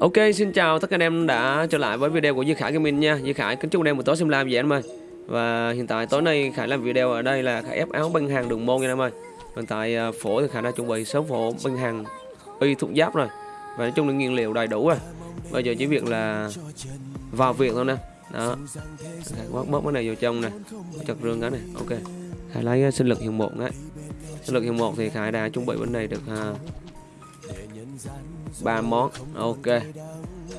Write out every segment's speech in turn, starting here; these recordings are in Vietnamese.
Ok, xin chào tất cả anh em đã trở lại với video của Duy Khải Gaming nha. Duy Khải kính chúc anh em một tối xem live vậy anh em ơi. Và hiện tại tối nay Khải làm video ở đây là Khải ép áo băng hàng đường môn nha anh em ơi. Hiện tại à, phổ thì Khải đã chuẩn bị số phổ băng hàng y thuộc giáp rồi. Và nói chung là nguyên liệu đầy đủ rồi. Bây giờ chỉ việc là vào việc thôi nè. Đó. Khải bớt bớt cái này vào trong nè. Chặt rương cái này. Ok. Khải lấy à, sinh lực hiệu 1 đấy. Sinh lực hiệu 1 thì Khải đã chuẩn bị bên này được à, ba món ok.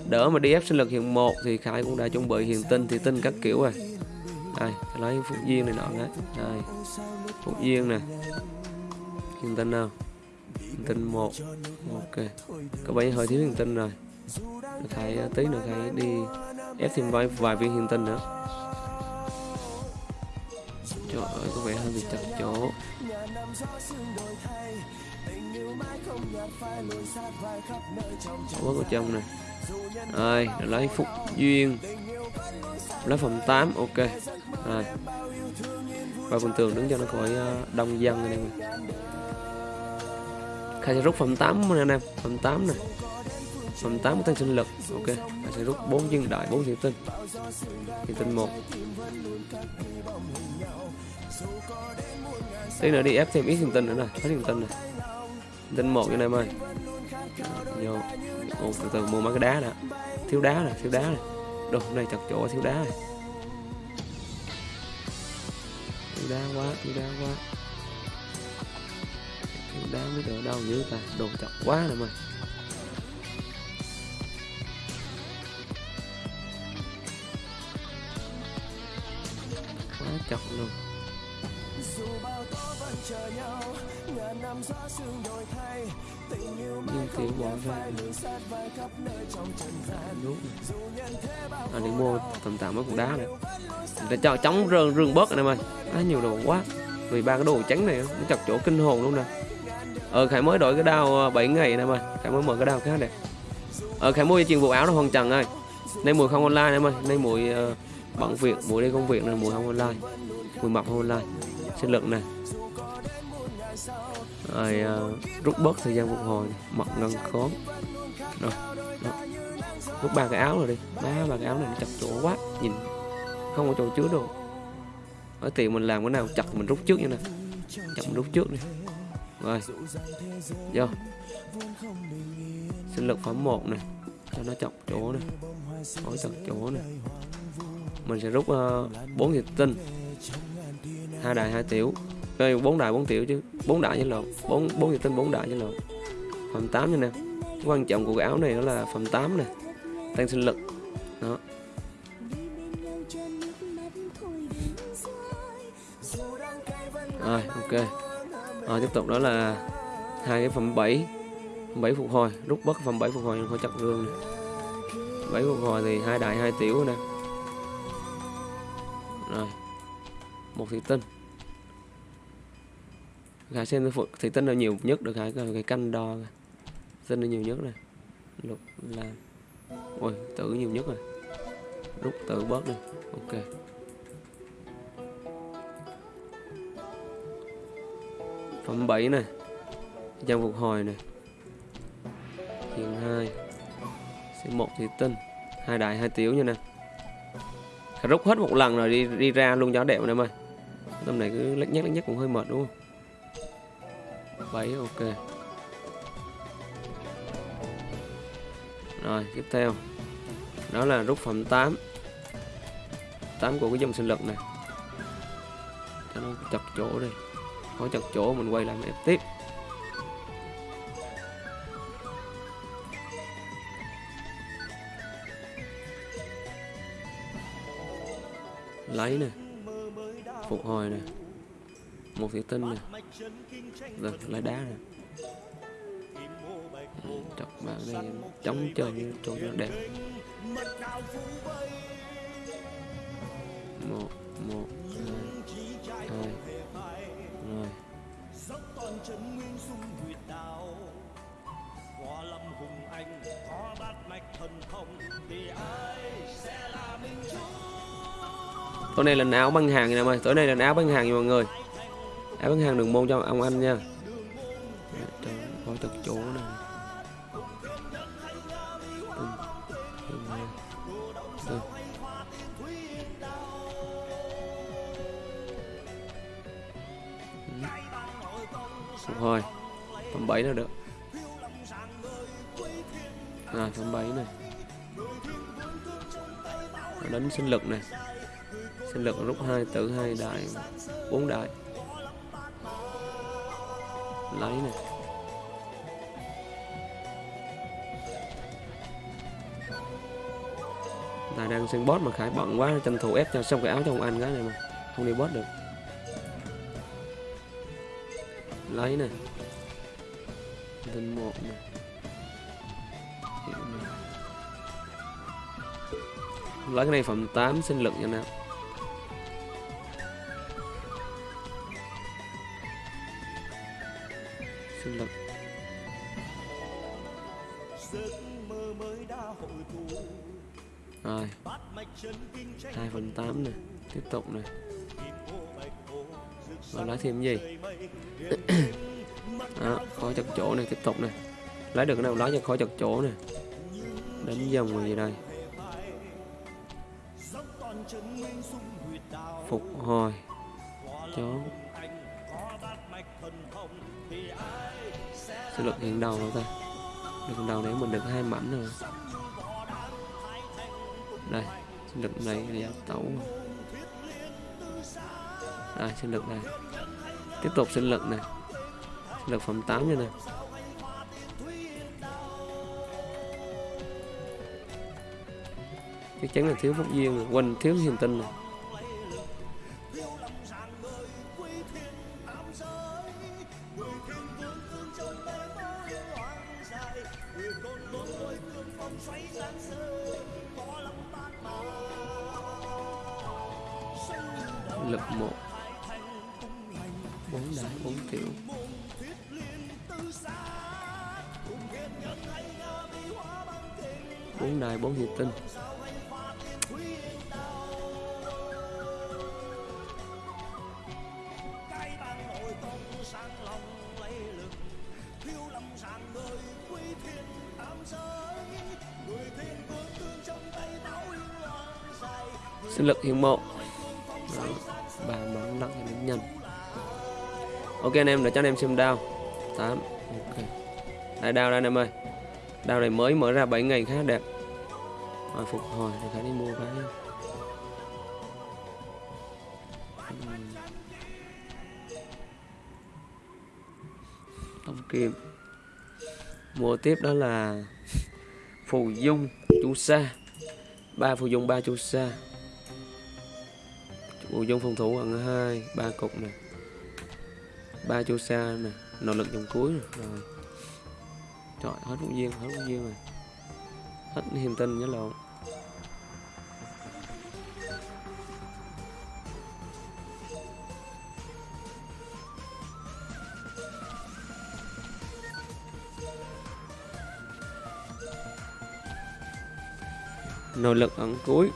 Đỡ mà đi ép sinh lực hiện một thì khải cũng đã chuẩn bị hiện tinh thì tinh các kiểu rồi. Đây lấy phúc duyên này nọ đấy. Đây, phúc duyên nè. Hiện tinh nào? Hiện tinh một. Ok. Có bảy hơi thiếu hiện tinh rồi. Khải à, tí nữa khải đi ép thêm vài vài viên hiện tinh nữa. Trời ơi, có vẻ hơi bị chặt chỗ bớt có trong này rồi lấy phúc duyên. Lấy phòng 8 ok. Rồi. Và phần tường đứng cho nó khỏi ờ, đông dân anh em khai sẽ rút phòng 8 anh em. Phòng 8 nè. Phòng 8 tăng sinh lực, ok. Khai sẽ rút 4 dân đại 4 thiệu tinh. Thiệu tinh 1 tí nữa đi ép thêm ít thiệu tinh nữa nè hết thiệu tinh nè tinh một anh em ơi. Vô. Ồ, từ từ mua mấy cái đá đã thiếu đá này thiếu đá này đồ này chặt chỗ thiếu đá này thiếu đá quá thiếu đá quá. Thiếu đá mới được đâu dữ ta. Đồ chặt quá nè mày. Nhưng tiếng bỏ ra đúng. À đi mua tầm tạm mấy cục đá này. để cho chống rừng rừng bớt anh em ơi á nhiều đồ quá. Vì ba cái đồ trắng này nó chặt chỗ kinh hồn luôn nè. Ờ khải mới đổi cái đao 7 ngày anh em ơi khải mới mở cái đao khá đẹp. Ờ khải mua chuyện bộ áo nó hoàn trần ơi. Nay mùi không online em ơi nay mùi uh, bận việc mùi đi công việc nên mùi không online. Mùi mập không online. Sinh lực này rồi uh, à, rút bớt thời gian phục hồi mặt ngân khóm rồi đó. rút ba cái áo rồi đi. Má ba cái áo này nó chặt chỗ quá nhìn không có chỗ chứa đồ. Ở tiền mình làm cái nào chặt mình rút trước như này chặt mình rút trước đi. Rồi vô. Sinh lực phẩm một này cho nó chọc chỗ này hỏi chặt chỗ này mình sẽ rút ờ, uh, 4 tinh. Hai đại hai tiểu đây bốn đại bốn tiểu chứ. Bốn đại với lộn. Bốn bốn thịt tinh, bốn đại với lộn. Phẩm 8 nha nè. Quan trọng của cái áo này đó là phẩm 8 nè. Tăng sinh lực. Đó. Rồi, ok. Rồi, tiếp tục đó là hai cái phẩm 7 7 phục hồi. Rút bất phẩm 7 phục hồi khỏi chặt gương này 7 phục hồi thì hai đại, hai tiểu nè. Rồi. Một thủy tinh gái xem thì tên là nhiều nhất được cái cái canh đo. Tân là nhiều nhất này lục là, ôi, tử nhiều nhất rồi. Rút tử bớt đi. Ok. Phẩm 7 này trang phục hồi này hiện hai. Sẽ một thủy tinh hai đại, hai tiểu nha nè. Rút hết một lần rồi đi đi ra luôn cho đẹp em ơi. Tâm này cứ lắc nhắc lắc nhắc cũng hơi mệt đúng không? 7 ok. Rồi, tiếp theo. Đó là rút phẩm 8 8 của cái dòng sinh lực này. Cho nó chặt chỗ đi. Có chặt chỗ, mình quay lại mình ép tiếp. Lấy nè. Phục hồi nè một thủy tinh nè. Rồi lấy đá nè. Chọc vào đây chống chơi cho nó đẹp. một một hai hai rồi tối nay là áo băng hàng nha mọi tối nay là áo băng hàng nha mọi người em ứng hàng đường môn cho ông anh nha. Coi thật chỗ này phục hồi phẩm 7 là được. À phẩm 7 này đánh sinh lực này sinh lực rút hai tử, hai đại, bốn đại lấy này Tài đang xem boss mà Khải bận quá, tranh thủ ép cho xong cái áo cho ông anh cái này mà. Không đi boss được. Lấy này lên một này lấy cái này phẩm 8 sinh lực nha nào. Sinh lực rồi. Hai phần tám này tiếp tục này và lấy thêm gì? Đó, khó chặt chỗ này tiếp tục này lấy được cái nào lấy cho khó chặt chỗ này đánh dòng rồi gì đây? Phục hồi. Chó sẽ lực hiện đầu đâu ta. Được đầu đấy mình được hai mảnh rồi. Đây sinh lực này là giáo tẩu đây sinh lực này. Tiếp tục sinh lực này. Sinh lực phẩm 8 như này. Chắc chắn là thiếu phúc duyên rồi. Quanh thiếu hiền tinh này lực một. bốn đại bốn tiểu bốn đại bốn hiệp tinh sinh lực hiền mộ. Đó. ba bấm nặng thì nhanh ok anh em, để cho anh em xem đao. 8 ok. Đây, đao đây anh em ơi. Đao này mới mở ra 7 ngày khá đẹp. Rồi, phục hồi thì phải đi mua cái. Tông kim mua tiếp đó là phù dung, chu sa. Ba phù dung, ba chu sa phù dung phòng thủ bằng hai ba cục nè. Ba chỗ xa nè nỗ lực dòng cuối rồi, rồi. trời hết vũ duyên hết vũ duyên rồi. Hết hiền tinh nhớ lộn nỗ lực ẩn cuối.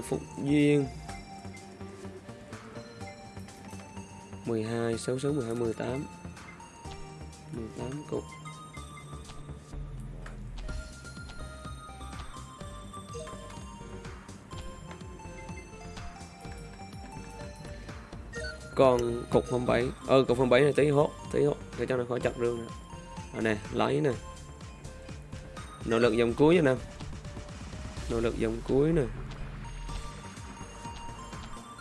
Phúc duyên. 12 66 12 18 18 cục. Còn cục 07 ờ cục 07 này tí hốt tí hốt để cho nó khỏi chặt rương nè. À, nè lấy nè. Nỗ lực dòng cuối nha nè nỗ lực dòng cuối nè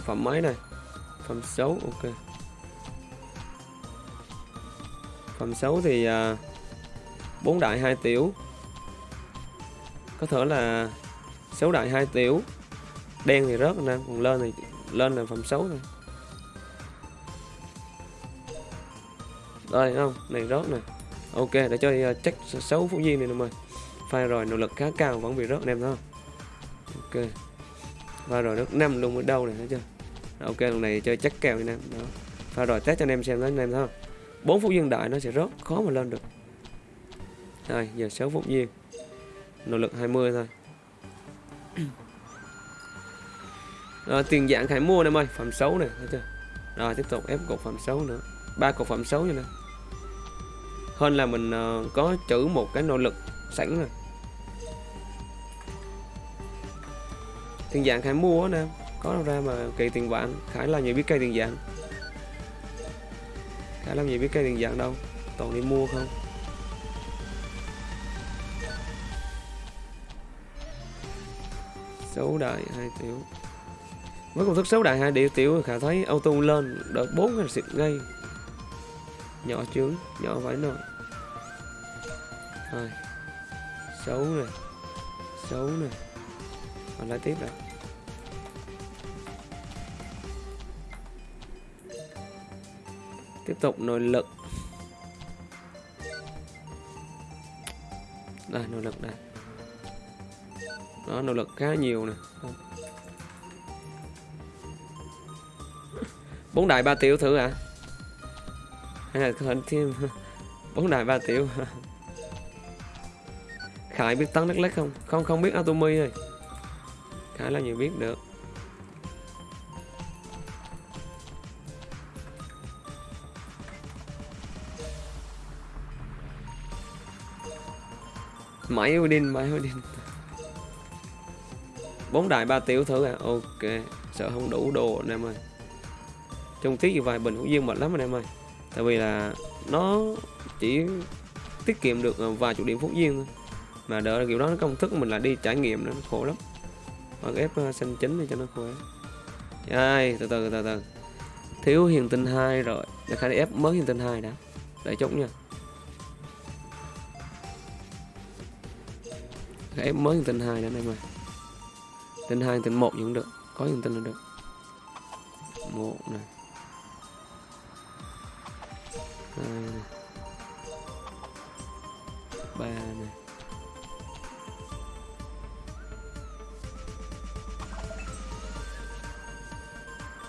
phẩm mấy này phẩm xấu ok. Phẩm xấu thì bốn bốn đại hai tiểu. Có thể là xấu đại hai tiểu. Đen thì rớt nè còn lên thì lên là phẩm xấu thôi. Đây không này rớt nè. Ok để cho à, uh, check xấu phú duy này nè mời file rồi nỗ lực khá cao vẫn bị rớt anh em thôi ok pha rồi nước 5 luôn ở đâu này thấy chưa? Ok lần này chơi chắc kèo anh em đó. Pha rồi test cho anh em xem đó anh em thôi bốn phút dừng đại nó sẽ rớt khó mà lên được. Rồi giờ 6 phút duyên Nỗ lực 20 thôi. Rồi, tiền dạng hãy mua em ơi Phẩm xấu này thấy chưa? Rồi tiếp tục ép cột phẩm xấu nữa. Ba cột phẩm xấu như này hơn là mình uh, có chữ một cái nỗ lực sẵn rồi. Tiền dạng khải mua nè. Có đâu ra mà kỳ tiền vạn. Khải làm gì biết cây tiền dạng? Khải làm gì biết cây tiền dạng đâu? Toàn đi mua không? Xấu đại hai tiểu. Với công thức xấu đại hai điều tiểu khả thấy auto lên đợt bốn là xịt ngay. Nhỏ chướng nhỏ vải nồi. Rồi. Xấu này xấu này Ờ, còn lại tiếp rồi tiếp tục, nội lực. Đây nội lực đây đó, nội lực khá nhiều nè. Bốn đại ba tiểu thử à hay là có thêm. Bốn đại ba tiểu. Khải biết tấn đất lách không? Không không biết Atomy rồi khá là nhiều biết được. Máy Odin, máy Odin bốn đại ba tiểu thử à? Ok Sợ không đủ đồ anh em ơi. Trong tiết vài bình cũng dương mệt lắm anh em ơi. Tại vì là nó chỉ tiết kiệm được à, vài chục điểm phút duyên thôi. Mà đỡ kiểu đó công thức mình là đi trải nghiệm nó khổ lắm. Hoặc ép ờ, xanh chính để cho nó khỏe. Ai, từ từ từ từ. Thiếu hiền tinh hai rồi. Để khai ép mới hiền tinh hai đã. Để chút nha. Khai ép mới hiền tinh hai nữa này mà. Tinh hai tinh một vẫn được. Có hiền tinh là được. Một này hai này ba này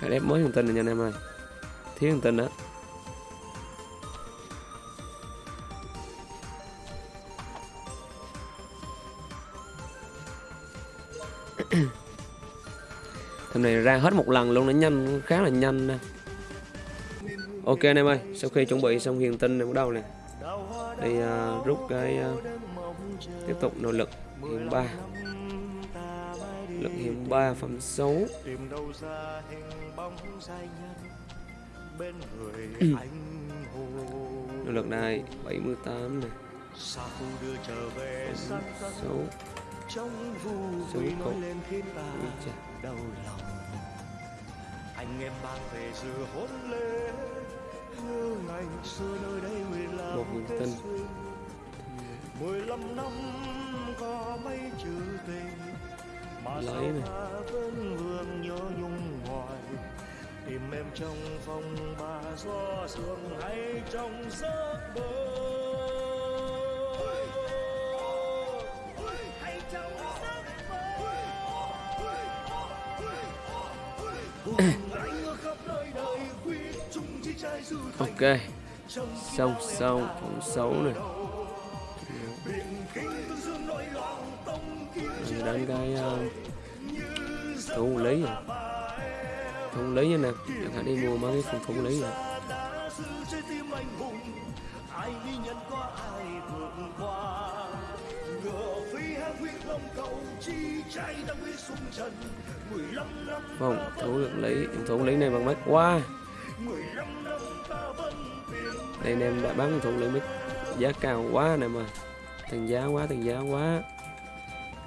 cái đẹp mới thông tin này nha anh em ơi. Thiếu thông tin đó. Thằng này ra hết một lần luôn nó nhanh khá là nhanh nè. Ok anh em ơi sau khi chuẩn bị xong hiền tinh này bắt đầu nè. Đi uh, rút cái uh, tiếp tục nỗ lực hiền ba lực hiện ba phẩm xấu. Nội lực này 78 này. Xấu. Xấu cột đầu lòng. Anh em mang về dự hôn lễ như ngày xưa nơi đây nguyện là một niềm tin mười lăm năm có mấy chữ tình lấy này. Vẫn vương nhớ nhung hoài tìm em trong phòng bà gió sương hay trong giấc mơ? Ok. Xong xong phóng xấu này rồi đến cái uh, thủ lý rồi. Thủ lý nè phải đi mua mấy cái thủ lý rồi. Không thủ được lý thủ lý này bằng mắt quá. Đây anh em đã bán thủ lấy mít giá cao quá nè mà. Thằng giá quá thằng giá quá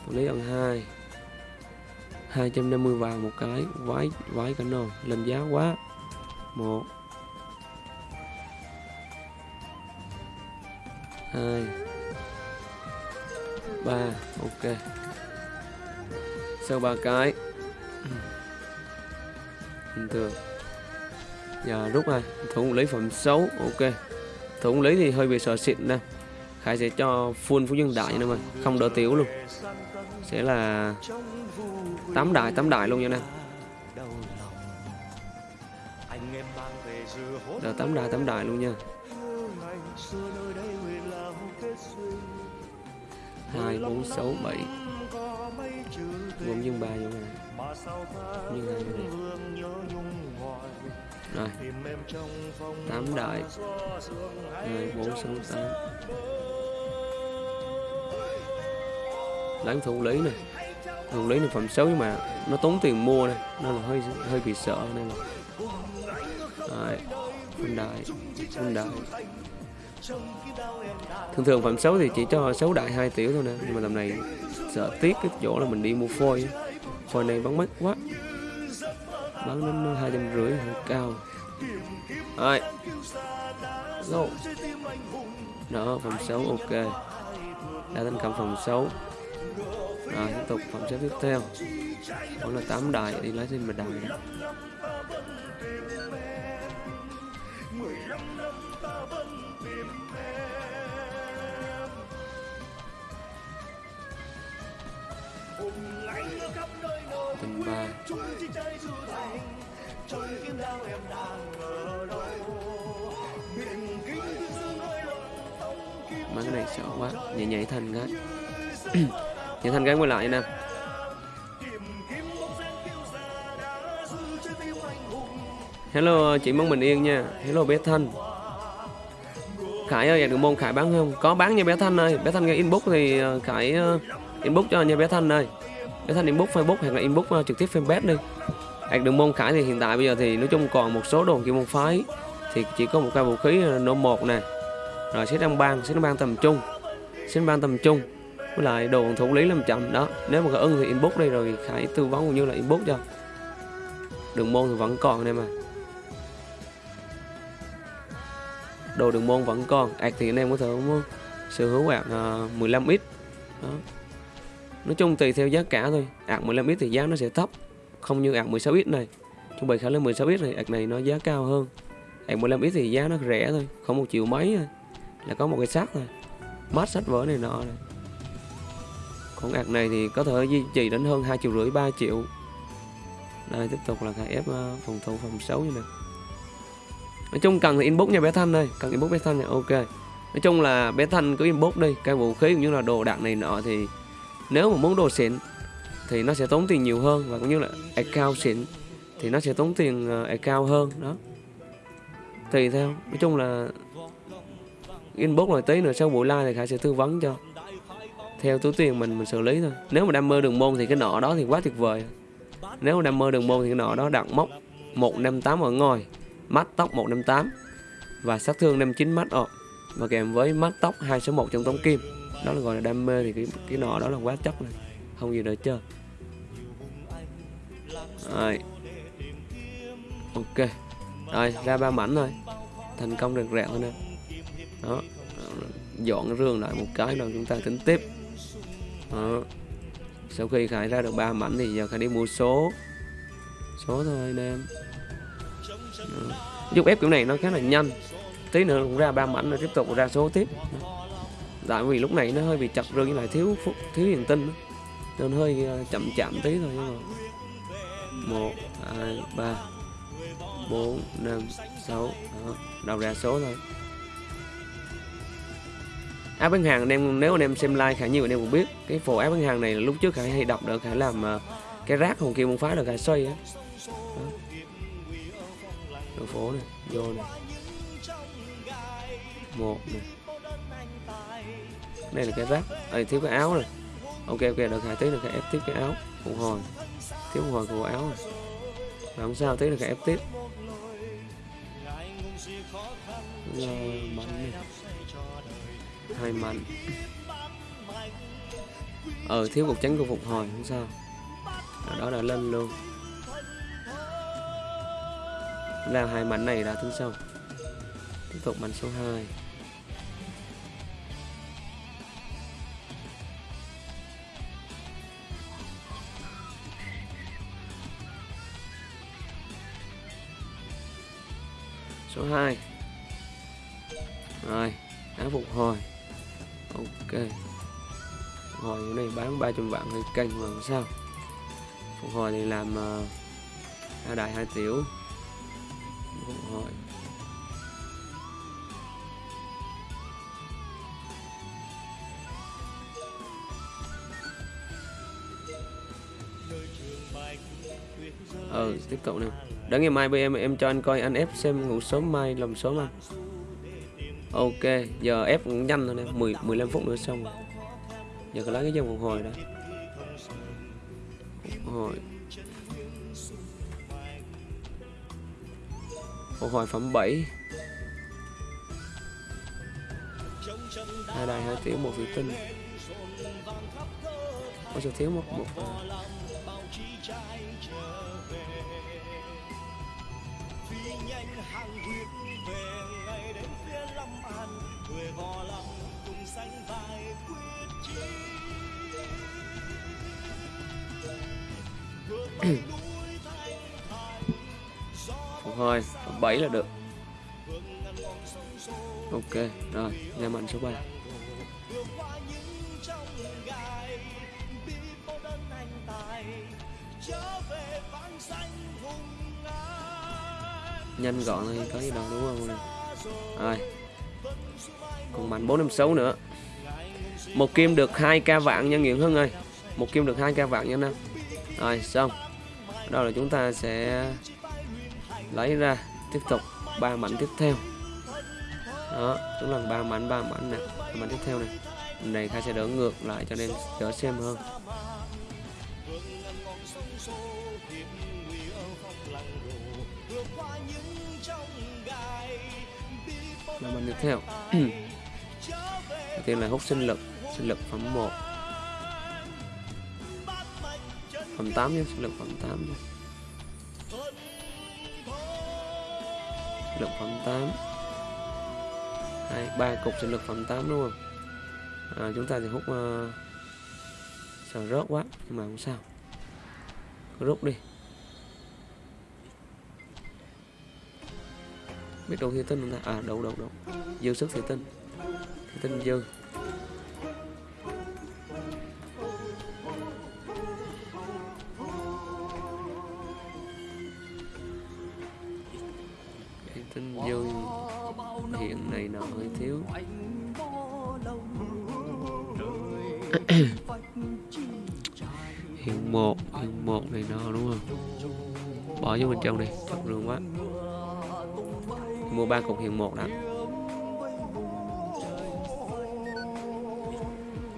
lý ăn hai. 250 vàng một cái, vái vái cả nồi lên giá quá. Một. Hai. Ba, ok. Sau ba cái. Bình thường giờ rút này thủ lý phẩm xấu ok. Thủ lý thì hơi bị sợ xịn nè. Khải sẽ cho full phú nhân đại nữa mà không đỡ tiểu luôn sẽ là tám đại tám đại luôn nha anh em. Là tám đại tám đại luôn nha. Hai, bốn, sáu, bảy. Bốn nhân ba vô này nhân hai vô này rồi. Tám đại. Hai, bốn, sáu, tám. Lấy thủ lý này. Thủ lý là phẩm xấu nhưng mà nó tốn tiền mua này nên là hơi hơi bị sợ nên là. Đấy, phân đại phân đại thường thường phẩm xấu thì chỉ cho xấu đại hai tiểu thôi nè nhưng mà tầm này sợ tiếc cái chỗ là mình đi mua phôi. Phôi này bán mắc quá. Bán đến hai trăm rưỡi hơi cao. Rồi. Go. Đó phòng xấu ok. Đã thành cầm phòng xấu rồi, tiếp tục, phẩm xếp tiếp theo. Đó là tám đại đi lấy thêm một đại tình ba mấy cái này sợ quá, nhảy nhảy thành cái nhảy thành gắn quay lại nè. Hello, chị mong bình yên nha. Hello, bé thanh. Khải ơi dạ, được môn khải bán không? Có bán nha, bé thanh ơi. Bé thanh nghe inbox thì ờ, khải ờ, inbox cho nha, bé thanh ơi. Bé thanh inbox facebook hoặc là inbox ờ, trực tiếp fanpage đi. Hạt đường môn khải thì hiện tại bây giờ thì nói chung còn một số đồn kim môn phái. Thì chỉ có một cây vũ khí nổ một nè. Rồi xếp đăng bang xếp đăng bang tầm trung. Xếp bang tầm trung với lại đồ thủ lý làm chậm đó. Nếu mà có ưng thì inbox đi rồi khải tư vấn cũng như là inbox cho. Đường môn thì vẫn còn em mà. Đồ đường môn vẫn còn. Ạc thì anh em có thể sở hữu ạc à, 15 ít. Đó. nói chung tùy theo giá cả thôi. Ạc 15 ít thì giá nó sẽ thấp. Không như ạc 16 ít này. Chuẩn bị khả lên 16 ít này, ạc này nó giá cao hơn. Ạc 15 ít thì giá nó rẻ thôi. Không một triệu mấy thôi. Là có một cái xác thôi. Mát sách vở này nọ này. Con ạc này thì có thể duy trì đến hơn hai triệu rưỡi 3 triệu. Đây, tiếp tục là khai ép ờ, phòng thủ phòng xấu như này nói chung cần thì inbox nha bé thanh đây cần inbox bé thanh nha ok. Nói chung là bé thanh cứ inbox đi, cái vũ khí cũng như là đồ đạc này nọ thì nếu mà muốn đồ xịn thì nó sẽ tốn tiền nhiều hơn và cũng như là account xịn thì nó sẽ tốn tiền ờ, account hơn, đó. Tùy theo, nói chung là inbox rồi tí nữa sau buổi live thì khải sẽ tư vấn cho theo túi tiền mình mình xử lý thôi. Nếu mà đam mê đường môn thì cái nọ đó thì quá tuyệt vời. Nếu mà đam mê đường môn thì cái nọ đó đặt móc 158 ở ngồi mắt tóc 158 và sát thương 59 mắt ọt và kèm với mắt tóc 261 trong tống kim. Đó là gọi là đam mê thì cái cái nọ đó là quá chất này không gì để chơi. Rồi. Ok. Rồi, ra ba mảnh thôi. Thành công được rẹo thôi nè. Đó. Dọn rương lại một cái rồi chúng ta tính tiếp đó. sau khi khải ra được ba mảnh thì giờ khải đi mua số. Số thôi anh em. Ờ. Giúp ép kiểu này nó khá là nhanh. Tí nữa cũng ra ba mảnh rồi tiếp tục ra số tiếp. Tại vì lúc này nó hơi bị chặt rừng với lại thiếu phút thiếu hiện tinh đó. nên hơi ờ, chậm chậm tí thôi, nhưng mà một, hai, ba, bốn, năm, sáu đầu ra số thôi áp bán hàng anh em nếu anh em xem like khá nhiều anh em cũng biết. Cái phổ áp bán hàng này lúc trước khả hay đọc được khả làm uh, cái rác hồn kia muốn phá được khả xoay á. Đường phố này vô này. Một này. Đây là cái rác. Ờ, Đây thiếu cái áo này. Ok ok được khả tí được cái ép tiếp cái áo. Phục hồi. Thiếu phục hồi của áo này. Và không sao tí được cái ép tiếp. Rồi mạnh này hơi mạnh ờ thiếu cục tránh của phục hồi không sao. Đó, đó là lên luôn. Làm hai mảnh này đã tính xong tiếp tục mảnh số 2 số 2 rồi đã phục hồi ok. Phục hồi này bán 300 vạn hơi canh mà sao? Phục hồi thì làm ờ, uh, đại hai tiểu. Phục hồi. Ờ tiếp tục nè. Đã ngày mai bây em em cho anh coi anh ép xem ngủ sớm mai lòng sớm anh ok, giờ ép cũng nhanh thôi nè 10 15 phút nữa xong rồi. Giờ có lấy cái dòng phục hồi đó phục hồi. Phục hồi phẩm 7 hai đài hai tiếng một thủy tinh. Ôi sao thiếu một một à. Phục hồi 7 là được. ok rồi nam mạnh số 3 nhanh gọn thì có gì đâu đúng không? Nè rồi còn mạnh bốn năm sáu nữa. Một kim được hai k vạn nha Nguyễn Hưng ơi. Một kim được hai k vạn nha Nam rồi, xong. Đó là chúng ta sẽ lấy ra tiếp tục ba mảnh tiếp theo. Đó, chúng lần ba mảnh ba mảnh nè. Mảnh tiếp theo này này khai sẽ đỡ ngược lại cho nên đỡ xem hơn. Ba mảnh tiếp theo. đầu tiên là hút sinh lực sinh lực phẩm 1 phẩm 8 nhé sinh lực phẩm 8 nhé. lực phẩm 8 hai ba cục sinh lực phẩm 8 đúng không? À, chúng ta thì hút ờ, uh, sợ rớt quá nhưng mà không sao. Cứ rút đi. Biết đâu thì tinh không ta? À đâu đâu đâu. Dư sức thì tinh tinh dư cái tinh dư hiện này nó hơi thiếu. Hiện một hiện một này nó đúng không? Bỏ vô bên trong đi chọc rừng quá. Mua ba cục hiện một đã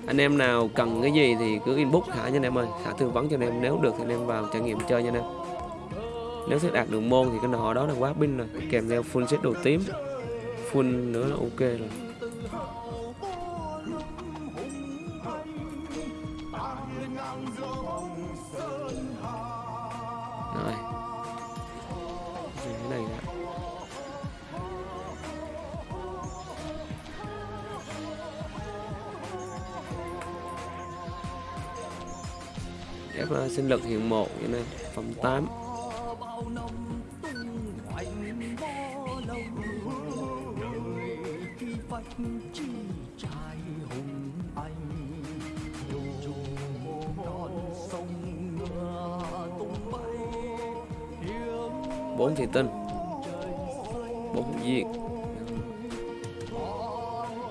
anh em nào cần cái gì thì cứ inbox khả nha anh em ơi. Khả tư vấn cho anh em. Nếu được thì anh em vào trải nghiệm chơi nha anh em. Nếu sẽ đạt được môn thì cái nọ đó là quá pin rồi. Kèm theo full set đồ tím. Full nữa là ok rồi. Lực hiện một như này phẩm 8 bốn thị tinh, bốn viên.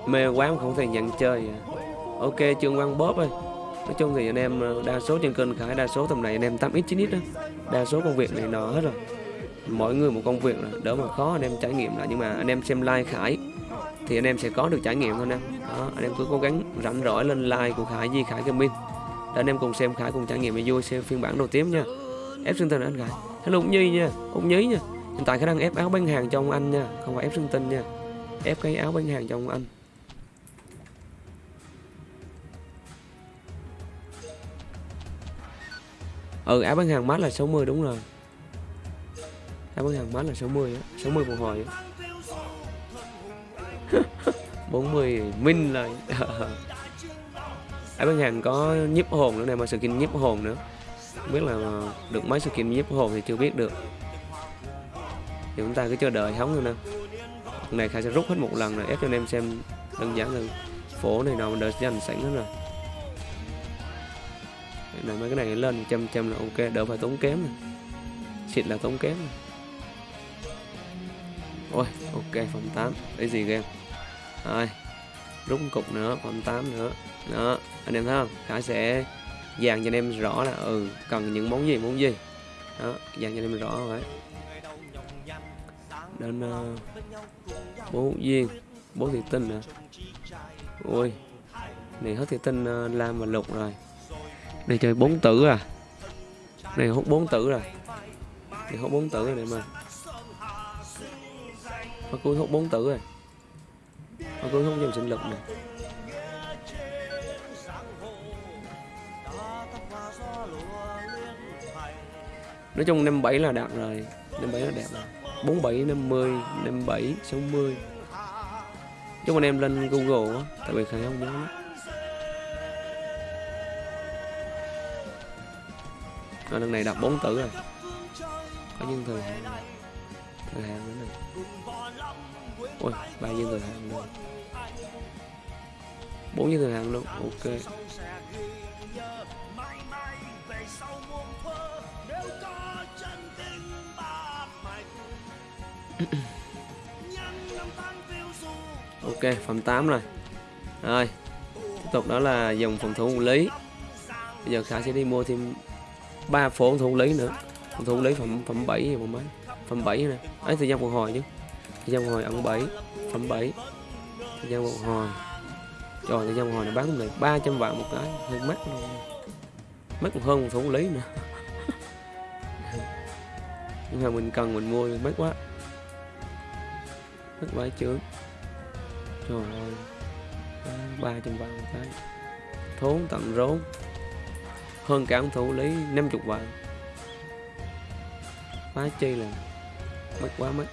Mê quá không thể nhận chơi. À. ok, trương quang bóp ơi nói chung thì anh em ờ, đa số trên kênh khải, đa số tầm này anh em 8x 9x đó. Đa số công việc này nó hết rồi. Mỗi người một công việc rồi đỡ mà khó, anh em trải nghiệm lại. Nhưng mà anh em xem like khải, thì anh em sẽ có được trải nghiệm thôi nè. em đó, anh em cứ cố gắng rảnh rỗi lên like của khải di khải gaming. Để anh em cùng xem khải cùng trải nghiệm cho vui, xem phiên bản đầu tiên nha. Ép sinh tinh anh khải? Hello úc nhi nha, úc nhí nha. Hiện tại khả năng ép áo bán hàng cho ông anh nha, không phải ép sinh tinh nha. Ép cái áo bán hàng cho ông anh. Ừ áo bán hàng mát là 60 đúng rồi. Áo bán hàng mát là 60 á 60 một hồi á. 40 minh rồi áo bán hàng có nhiếp hồn nữa này mà skin nhiếp hồn nữa. Không biết là được mấy skin nhiếp hồn thì chưa biết được. Thì chúng ta cứ chờ đợi hóng thôi nè. Lần này khai sẽ rút hết một lần rồi, ép cho anh em xem đơn giản hơn. Phổ này nào mình đợi dành sẵn hết rồi này mấy cái này lên trăm trăm là ok đỡ phải tốn kém này. xịt là tốn kém này. ôi ok phòng 8 cái gì game rồi rút cục nữa phòng 8 nữa đó anh em thấy không khải sẽ dàn cho anh em rõ là ừ cần những món gì món gì đó dàn cho anh em rõ vậy. đến uh, bố viên bố thị tinh nữa. ui này hết thị tinh uh, lam và lục rồi này chơi bốn tử à. Này, hút bốn tử rồi. Này hút bốn tử rồi này mà. Nó cuối hút bốn tử rồi. Nó cuối hút dòng sinh lực này nói chung năm bảy là đạt rồi. Năm bảy là đẹp rồi. Bốn bảy, năm mươi, năm bảy, sáu mươi. Chúng anh em lên google á, tại vì khả không nhớ. lắm à, lần này đặt bốn tử rồi. Có những thời hạn thừa hàng nữa này. Ôi ba viên thừa hàng luôn bốn viên thừa hàng luôn. Ok. Ok phẩm 8 rồi. Rồi tiếp tục đó là dòng phòng thủ lý. Bây giờ khả sẽ đi mua thêm ba phố phòng thủ lý nữa. Phòng thủ lý phẩm phẩm 7 và mấy? Phẩm bảy nè. Ấy, thời gian phục hồi chứ. Thời gian phục hồi ẩn bảy phẩm bảy. Thời gian phục hồi. Trời, thời gian phục hồi này bán này 300 vạn một cái. Hơi mắc luôn. Mắc hơn một thủ lý nữa. Nhưng mà mình cần mình mua mắc quá. Mắc quá chứ. Trời ơi. Ba trăm vạn một cái. Thốn tận rốn hơn cả ông thủ lý 50 vạn quá chi là mất quá mất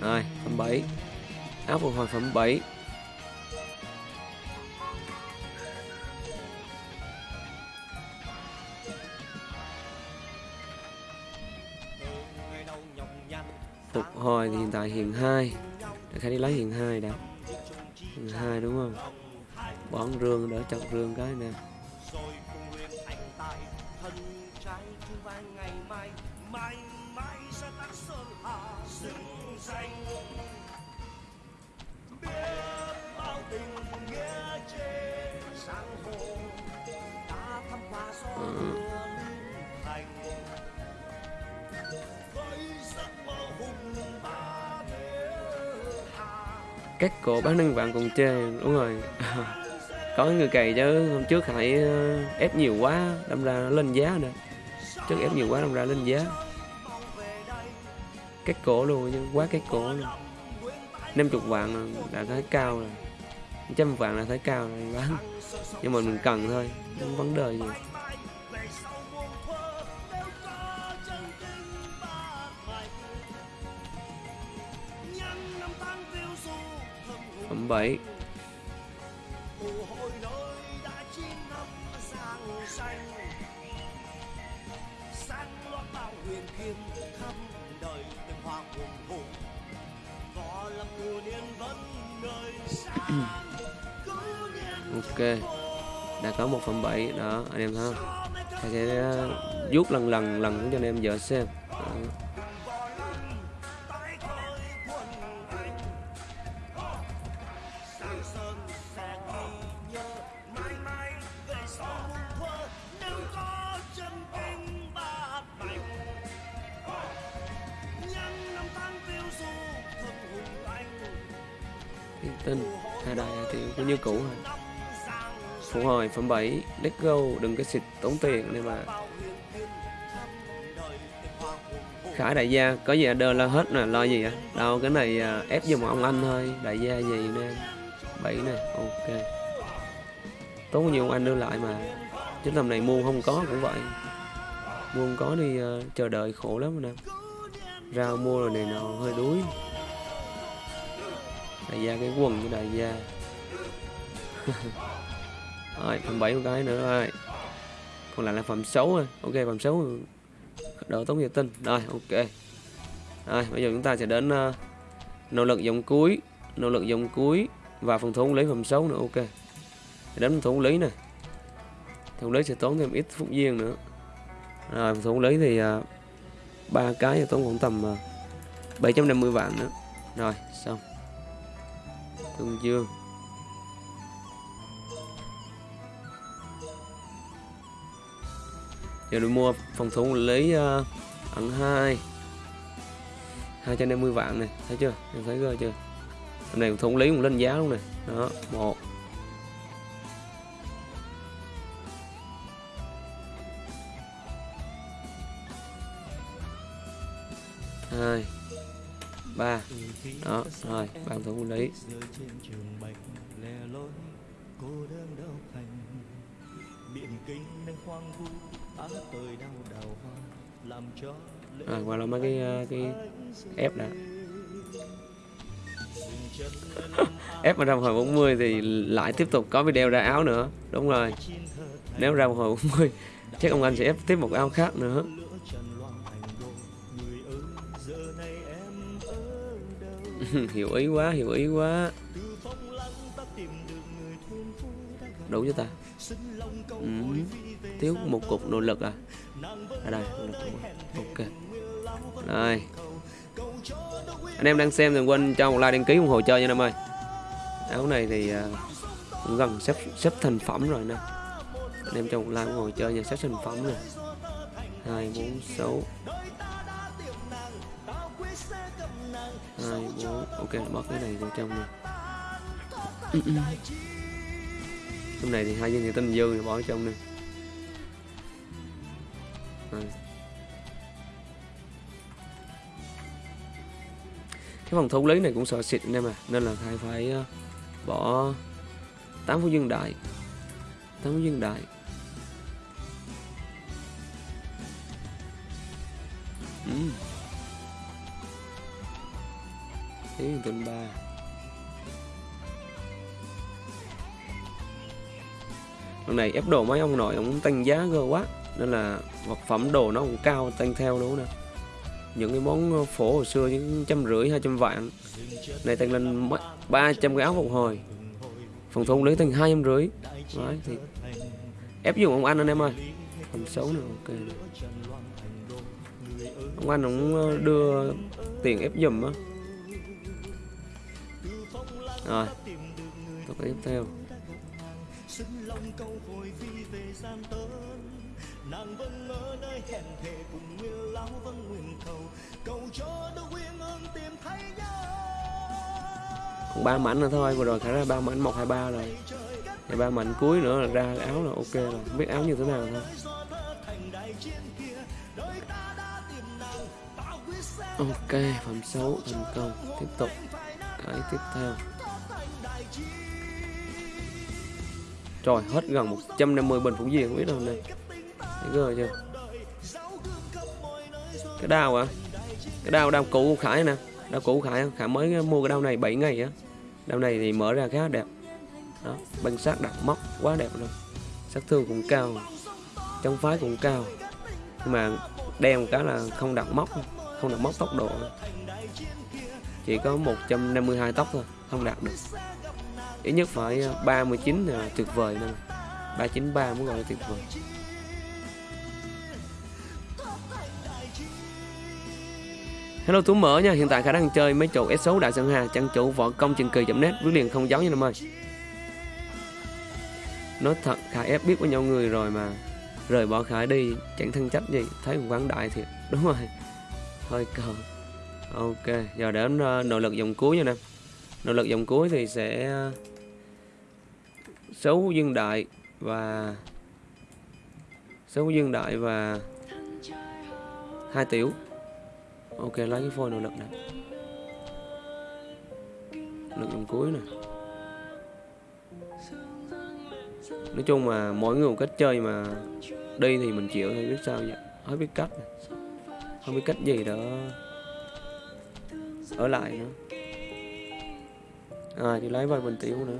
rồi, phẩm 7 áo phục hồi phẩm 7 rồi, thì hiện tại hiện hai. Khả đi lấy hiện hai đã. Hiện hai, đúng không? Bón rương, đỡ chọc rương cái nè. Các cổ bán năng bạn cùng chê đúng rồi. Có người cày chứ, hôm trước hãy ờ, ép nhiều quá, đâm ra lên giá nè trước ép nhiều quá, đâm ra lên giá. Các cổ luôn chứ quá các cổ luôn. 50 vạn đã thấy cao rồi. Trăm vạn là thấy cao rồi, bán. Nhưng mà mình cần thôi không vấn đề gì. 7 ok đã có một phần bảy đó anh em không thầy sẽ vuốt lần lần lần cho anh em vợ xem đó. tin hai đại thì cũng như cũ rồi phục hồi phẩm 7 let go đừng cái xịt tốn tiền nên mà. Khải đại gia có gì đơn là hết nè lo gì á đâu cái này à, ép giùm ông anh thôi. Đại gia gì nè? Bảy này ok. Tốn nhiều ông anh đưa lại mà. Chứ tầm này mua không có cũng vậy. Mua không có đi uh, à, chờ đợi khổ lắm nè rau mua rồi này nó hơi đuối. Đại gia cái quần của đại gia. Rồi phẩm bảy một cái nữa rồi. Còn lại là phẩm xấu rồi ok phẩm xấu đỡ tốn nhiều tinh rồi ok. Rồi bây giờ chúng ta sẽ đến uh, nỗ lực dòng cuối nỗ lực dòng cuối và phòng thủ lý phẩm xấu nữa. Ok. Để đến phòng thủ lý này thủ lý sẽ tốn thêm ít phút viên nữa. Rồi phòng thủ lý thì ờ, ba cái thì tốn khoảng tầm ờ, 750 vạn nữa. Rồi xong. Tương Dương giờ đi mua phòng thủ lấy uh, ẩn 2 250 vạn này thấy chưa? Em thấy chưa? Hôm này thủ lý cũng lên giá luôn này. Đó một. Hai ba. Đó rồi thủ quản lý à, qua là mấy cái cái ép đã. ép mà ra một hồi 40 thì lại tiếp tục có video ra áo nữa. Đúng rồi. Nếu ra một hồi 40 chắc ông anh sẽ ép tiếp một áo khác nữa hiểu ý quá hiểu ý quá. Đủ chưa ta? Ừ. thiếu một cục nội lực à? Ở đây nội lực ok. Rồi anh em đang xem đừng quên cho một like đăng ký ủng hộ chơi nha em ơi. Áo này thì à, cũng gần xếp xếp thành phẩm rồi nè. Anh em cho một like ủng hộ chơi nha xếp thành phẩm nè. Hai bốn sáu hai bốn. Ok mất cái này vào trong nè trong này thì hai viên thì tinh dư bỏ ở trong nè cái phòng thủ lý này cũng sợ xịt anh em à nên là khai phải ờ, bỏ 8 phút dương đại. 8 phút dương đại. Ừ. Thế tuần 3 Lần này ép đồ mấy ông nội ông tăng giá cơ quá, Nên là vật phẩm đồ nó cũng cao, tăng theo luôn nè. Những cái món ờ, phổ hồi xưa những trăm rưỡi, hai trăm vạn. Này tăng lên ba trăm cái áo phục hồi. Phòng thủ lấy tăng hai trăm rưỡi. Đấy, thì ép dùng ông anh anh em ơi. Phần xấu nữa, ok. Ông anh cũng ờ, đưa tiền ép dùm á rồi tập tiếp theo. Nàng vẫn ở nơi hẹn thề cùng nguyên lão vẫn nguyện cầu cầu cho đôi quyên ương tìm thấy nhau còn ba mảnh nữa thôi, vừa rồi khả ra ba mảnh, một, hai, ba rồi. Và ba mảnh cuối nữa là ra áo là ok rồi. Không biết áo như thế nào thôi. Ok, phẩm xấu thành công. Tiếp tục. Cái tiếp theo. Trời, hết gần 150 bình phủ không biết đâu này Thấy ghê chưa? Cái đao à Cái đao đao cũ Khải nè. Đao cũ Khải Khải mới mua cái đao này 7 ngày á. Đao này thì mở ra khá đẹp. Đó bằng sát đặt móc quá đẹp luôn. Sát thương cũng cao Trong phái cũng cao. Nhưng mà đen một cái là không đặt móc, Không đặt móc tốc độ. Chỉ có 152 tốc thôi, Không đạt được. Ít nhất phải ờ, 39 là tuyệt vời nè 393 mới gọi là tuyệt vời Hello Tú mở nha, hiện tại khả năng chơi mấy chỗ S6 Đại Sơn Hà, trang chủ võ công trình kỳ chậm nét viết liền không giấu nha năm ơi. Nói thật, Khải ép biết với nhau người rồi mà rời bỏ Khải đi, chẳng thân trách gì, thấy quán đại thiệt, đúng rồi. Hơi còn Ok, giờ đến nỗ ờ, nội lực dòng cuối nha nè. Nội lực dòng cuối thì sẽ ờ, số dương đại và số dương đại và hai tiểu. Ok, lấy cái phôi nội lực này. Lực dùng cuối nè nói chung mà mỗi người một cách chơi mà đi thì mình chịu thôi, biết sao vậy? Không biết cách này. không biết cách gì đó. Ở lại nữa. À thì lấy vài bình tiểu nữa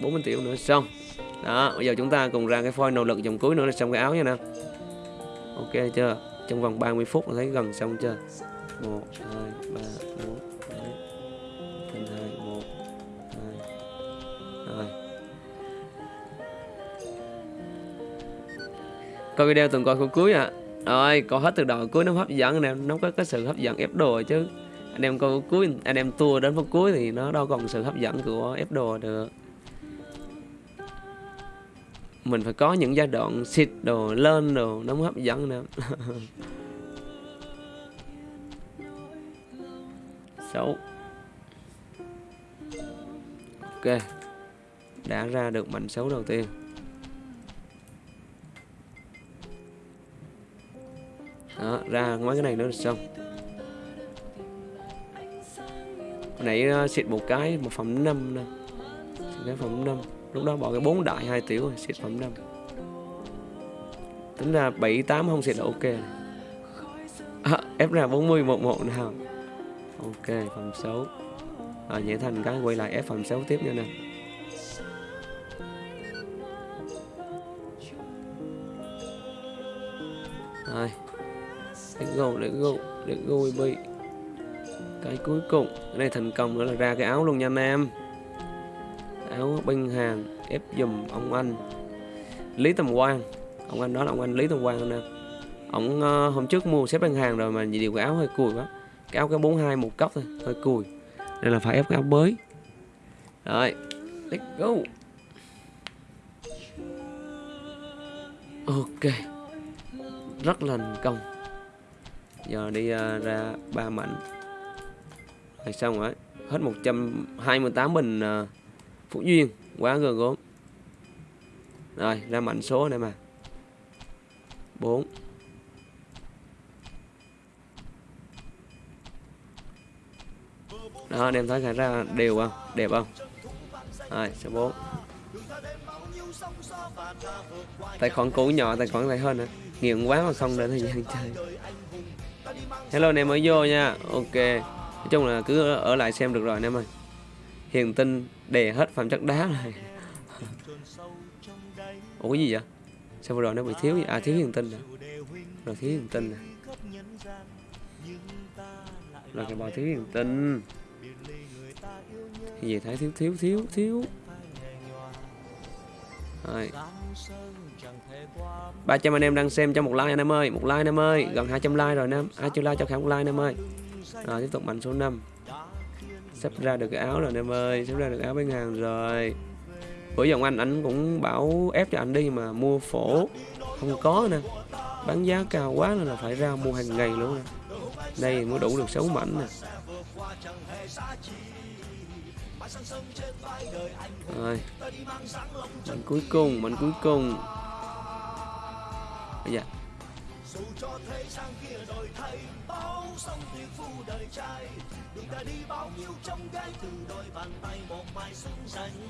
bốn triệu nữa, xong. Đó, bây giờ chúng ta cùng ra cái phôi nỗ lực dòng cuối nữa là xong cái áo nha nè ok chưa? Trong vòng 30 phút thấy gần xong chưa? Một, hai, ba, bốn thành hai, một, hai, rồi. Coi video từng coi khúc cuối à rồi coi hết từ đầu cuối nó hấp dẫn nè, nó có cái sự hấp dẫn ép đồ chứ. Anh em coi cuối, anh em tua đến phút cuối thì nó đâu còn sự hấp dẫn của ép đồ được mình phải có những giai đoạn xịt đồ lên đồ nó mới hấp dẫn nữa. Xấu ok. Đã ra được mảnh xấu đầu tiên. Đó, ra mấy cái này nữa là xong. Hồi nãy uh, xịt một cái, một phẩm năm nè. Cái phẩm năm lúc đó bỏ cái bốn đại hai tiểu rồi xịt phẩm năm. Tính ra bảy tám không xịt là ok. À, ép ra 40 một một nào. Ok phẩm xấu à, dễ thành cái quay lại ép phẩm xấu tiếp nha nè. Rồi. Let's go let's go let's go baby. Cái cuối cùng cái này thành công nữa là ra cái áo luôn nha anh em áo binh hàng ép dùm ông anh. Lý tầm quang ông anh đó là ông anh lý tầm quang nè. Ông uh, hôm trước mua xếp băng hàng rồi mà điều cái áo hơi cùi quá. Cái áo cái 42 một cốc thôi hơi cùi. Nên là phải ép cái áo mới rồi let's go. Ok rất là thành công. Giờ đi uh, ra ba mảnh. Rồi xong rồi hết 128 bình uh, Phú Duyên quá gần gốm. Rồi, ra mạnh số này mà. 4 đó, anh em thấy khả ra đều không? Đẹp không? Rồi, số 4 tài khoản cũ nhỏ, tài khoản này hơn nữa. Nghiện quá mà không đến thời gian chơi. Hello, anh em mới vô nha. Ok. Nói chung là cứ ở lại xem được rồi, anh em ơi. Hiền tinh đè hết phẩm chất đá này. Ủa, cái gì vậy? Sao vừa rồi nó bị thiếu gì? À thiếu hiền tinh à. Rồi, thiếu hiền tinh à. Rồi, cái bò thiếu hiền tinh. Cái gì thấy? Thiếu thiếu thiếu thiếu. Rồi. 300 anh em đang xem cho một like anh em ơi. Một like anh em ơi. Gần 200 like rồi anh em 200 like cho khả một like anh em ơi. Rồi, tiếp tục mạnh số 5 sắp ra được cái áo rồi, anh em ơi. Sắp ra được áo bên hàng rồi. Bữa dòng anh anh cũng bảo ép cho anh đi mà mua phổ. Không có nè. Bán giá cao quá nên là phải ra mua hàng ngày luôn nè. Đây mới đủ được 6 mảnh nè. Rồi. Mảnh cuối cùng, mảnh cuối cùng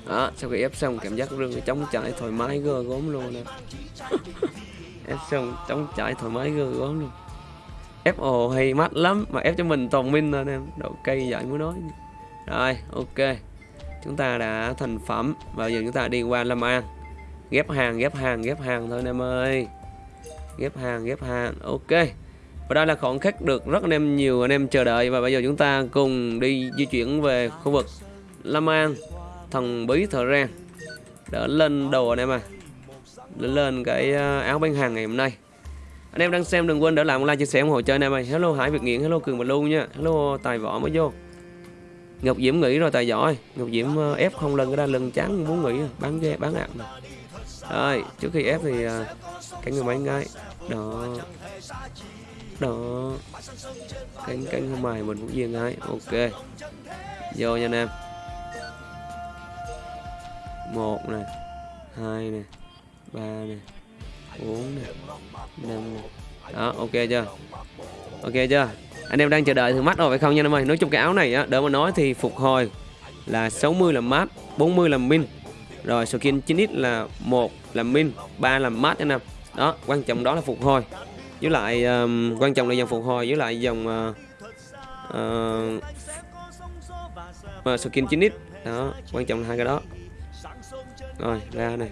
đó, sau khi ép xong, cảm giác rương chống chạy thoải mái gơ gốm luôn nè. Ép xong chống chạy thoải mái gơ gốm luôn. Ép ồ hay mắt lắm, mà ép cho mình toàn minh thôi em độ cây dạy muốn nói rồi, ok. Chúng ta đã thành phẩm, và giờ chúng ta đi qua Lâm An. Ghép hàng ghép hàng ghép hàng thôi anh em ơi. Ghép hàng ghép hàng, ok và đây là khoảng khắc được rất anh em nhiều anh em chờ đợi. Và bây giờ chúng ta cùng đi di chuyển về khu vực Lâm An, thần bí thợ rang. Đỡ lên đồ anh em à. Để lên cái à, áo bán hàng ngày hôm nay. Anh em đang xem đừng quên để lại một like, chia sẻ, ủng hộ cho anh em ơi. Hello Hải Việt Nghiện, hello Cường và Lu nha. Hello Tài Võ mới vô. Ngọc Diễm nghỉ rồi Tài giỏi Ngọc Diễm à, ép không lần cái ra lần chán muốn nghỉ, bán ghe bán ạc rồi, trước khi ép thì à, cái người mấy ngay đó đó. Cánh cánh không mày mình cũng yên ấy. Ok. Vô nha anh em. Một này hai này ba này bốn này năm này đó, ok chưa? Ok chưa? Anh em đang chờ đợi thử mắt rồi phải không nha anh em ơi? Nói chung cái áo này á đỡ mà nói thì phục hồi là 60 là mát 40 là min. Rồi skin 9x là một là min, ba là mát anh em. Đó, quan trọng đó là phục hồi với lại um, quan trọng là dòng phục hồi với lại dòng uh, uh, skin 9x đó quan trọng là hai cái đó. Rồi ra này.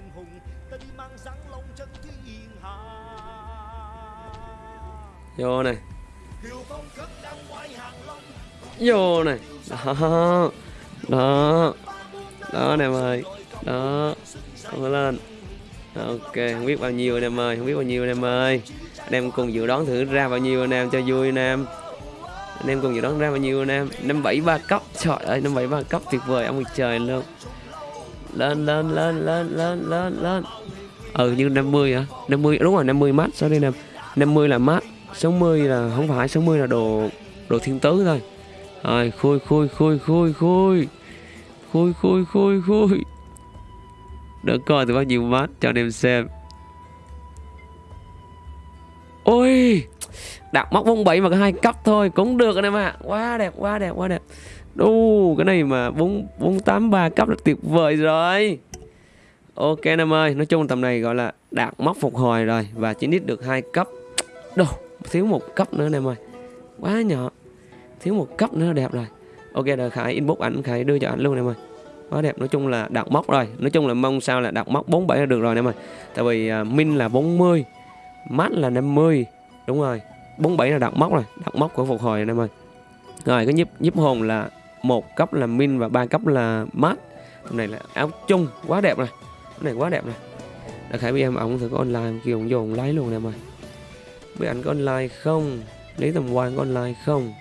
Vô này. Vô này. Đó. Đó. Đó nè ơi. Đó. Không lên. Ok không biết bao nhiêu anh em ơi không biết bao nhiêu anh em ơi anh em cùng dự đoán thử ra bao nhiêu anh em cho vui anh em. Anh em cùng dự đoán ra bao nhiêu anh em. Năm bảy ba cấp, trời ơi, năm bảy ba cấp tuyệt vời, ông trời luôn. Lên lên lên lên lên lên lên. Ừ như 50 hả? 50 đúng rồi 50 mát, sorry nè. 50 là mát 60 là, không phải 60 là đồ đồ thiên tứ thôi. Rồi, khui khui khui khui khui. Khui khui khui khui. Được coi từ bao nhiêu mát cho anh em xem ôi đặt móc 47 mà có hai cấp thôi cũng được anh em ạ quá đẹp quá đẹp quá đẹp đu cái này mà 4 483 cấp là tuyệt vời rồi Ok anh em ơi, nói chung tầm này gọi là đạt móc phục hồi rồi và chỉ nít được hai cấp. Đồ, thiếu một cấp nữa anh em ơi. Quá nhỏ. Thiếu một cấp nữa đẹp rồi. Ok rồi Khải inbox ảnh Khải đưa cho ảnh luôn anh em ơi. Quá đẹp, nói chung là đạt móc rồi. Nói chung là mong sao là đạt móc 47 là được rồi anh em ơi. Tại vì uh, min là 40, mắt là 50. Đúng rồi. 47 là đặt móc rồi, đặt móc của phục hồi anh em ơi. Rồi cái nhíp nhíp hồn là một cấp là min và ba cấp là mát. Hôm này là áo chung. Quá đẹp rồi. Hôm này quá đẹp này đã khải với em ổng thử có online kêu ổng vô ổng lấy luôn em ơi. Biết ảnh có online không? Lý tầm quan có online không?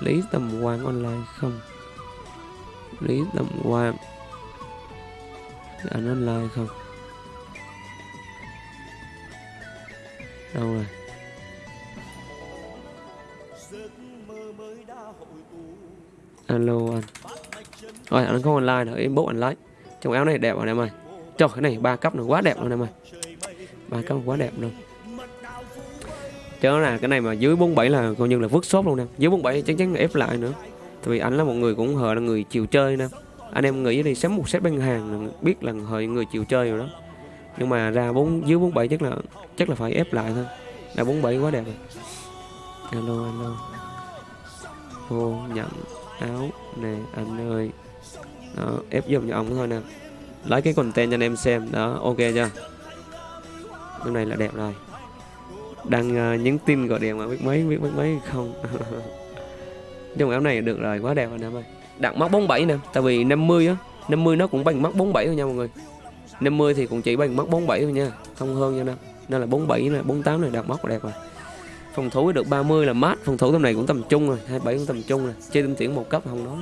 Lý tầm quan online không? Lý tầm quan anh online không? Đâu rồi. Alo anh. Rồi anh có online nữa inbox anh lấy trong áo này đẹp rồi em ơi? Trời, cái này ba cấp nó quá đẹp luôn, em ơi. Ba cấp quá đẹp luôn. Chứ là cái này mà dưới 47 là coi như là vứt shop luôn em Dưới 47 chắc chắn ép lại nữa. Tại vì anh là một người cũng hờ là người chiều chơi nè. Anh em nghĩ đi, sắm một set bên hàng biết là hơi người chiều chơi rồi đó. Nhưng mà ra bốn dưới 47 chắc là chắc là phải ép lại thôi. Là 47 quá đẹp rồi. Alo alo. Ô nhận áo nè anh ơi. Đó ép giùm cho ông thôi nè. Lấy cái content cho anh em xem. Đó ok chưa? Cái này là đẹp rồi. Đang uh, ờ, nhắn tin gọi điện mà biết mấy biết mấy mấy không? Trong áo này được rồi quá đẹp rồi anh em ơi. Đặt mắt 47 nè tại vì 50 á 50 nó cũng bằng mắt 47 thôi nha mọi người. 50 thì cũng chỉ bằng mắt 47 thôi nha. Không hơn nha năm nên là 47 này 48 này đạt mắt đẹp rồi. Phòng thủ được 30 là mát. Phòng thủ tầm này cũng tầm trung rồi 27 cũng tầm trung rồi. Chơi tinh tuyển một cấp không nói.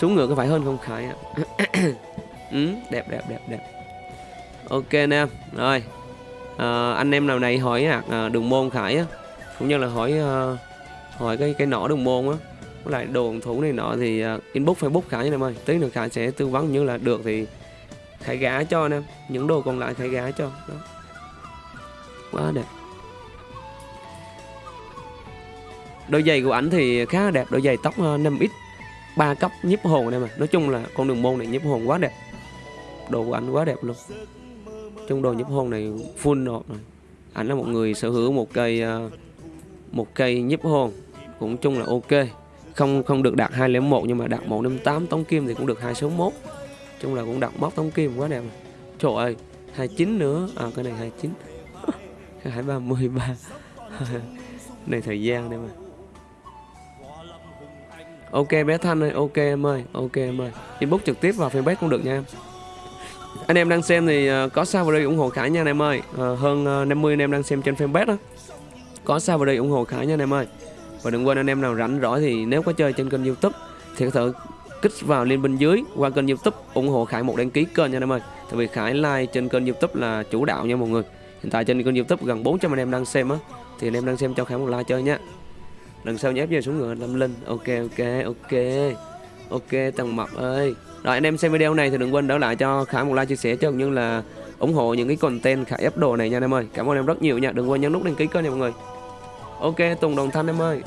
Xuống ngựa có phải hơn không khải ạ? Ừ, đẹp đẹp đẹp đẹp. Ok anh em rồi. À, anh em nào này hỏi à, đường môn khải á. Cũng như là hỏi à, hỏi cái cái nỏ đường môn á. Với lại đồ thủ này nọ thì uh, inbox facebook khải anh em ơi. Tí nữa khải sẽ tư vấn như là được thì khải gá cho anh em, những đồ còn lại khải gá cho. Đó. Quá đẹp. Đôi giày của ảnh thì khá đẹp, đôi giày tóc ờ, 5x ba cấp nhiếp hồn này mà nói chung là con đường môn này nhiếp hồn quá đẹp. Đồ của anh quá đẹp luôn. Trong đồ nhiếp hồn này full rồi anh là một người sở hữu một cây ờ, một cây nhiếp hồn. Cũng chung là ok. Không không được đạt 201 nhưng mà đạt 158 tống kim thì cũng được 261 chung là cũng đặt móc tống kim quá đẹp trời ơi 29 nữa. À cái này 29 233 này thời gian đây mà. Ok bé thanh ơi ok em ơi ok em ơi. Inbox trực tiếp vào fanpage cũng được nha em. Anh em đang xem thì à, có sao vào đây ủng hộ khải nha anh em ơi. Ờ, à, hơn 50 anh em đang xem trên fanpage đó. Có sao vào đây ủng hộ khải nha anh em ơi. Và đừng quên anh em nào rảnh rỗi thì nếu có chơi trên kênh youtube thì có thể kích vào link bên dưới qua kênh youtube, ủng hộ khải một đăng ký kênh nha anh em ơi. Tại vì khải like trên kênh youtube là chủ đạo nha mọi người. Hiện tại trên kênh youtube gần 400 anh em đang xem á, thì anh em đang xem cho khải một like chơi nha. Lần sau nhé về xuống ngựa, lâm linh. Ok ok ok. Ok tầng mập ơi. Rồi, anh em xem video này thì đừng quên đỡ lại cho khải một like chia sẻ cho như là ủng hộ những cái content khải ép đồ này nha anh em ơi. Cảm ơn em rất nhiều nha. Đừng quên nhấn nút đăng ký kênh nha mọi người. Ok, tùng đồng thanh em ơi.